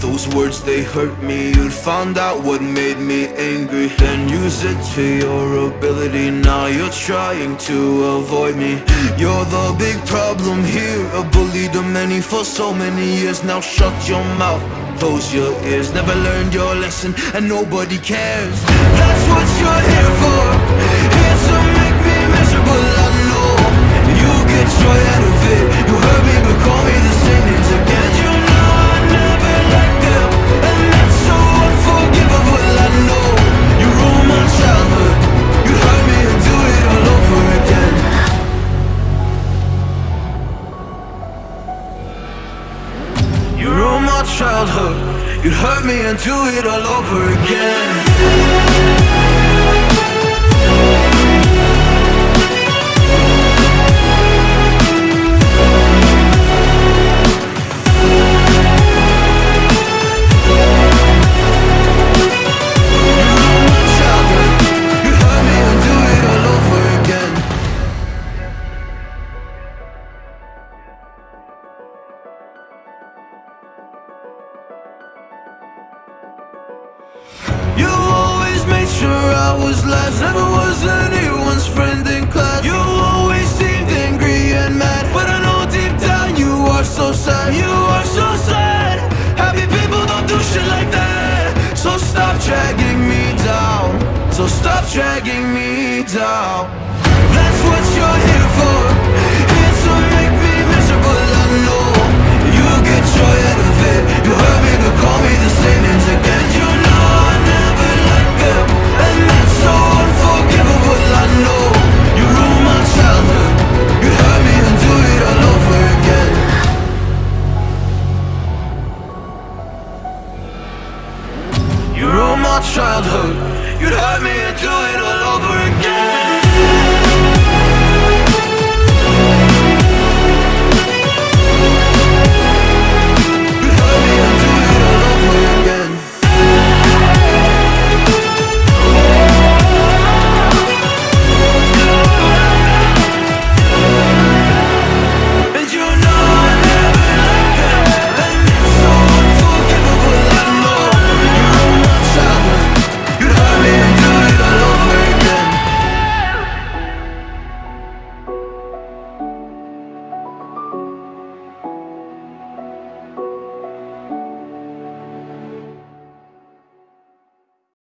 those words they hurt me. You'd found out what made me angry. Then use it to your ability. Now you're trying to avoid me. You're the big problem here. A bully to many for so many years. Now shut your mouth. Close your ears, never learned your lesson. And nobody cares. That's what you're here for. Here childhood. You'd hurt me and do it all over again You always made sure I was last Never was anyone's friend in class. You always seemed angry and mad But I know deep down you are so sad. You are so sad. Happy people don't do shit like that. So stop dragging me down. So stop dragging me down. That's what you're here for You'd hurt me do it all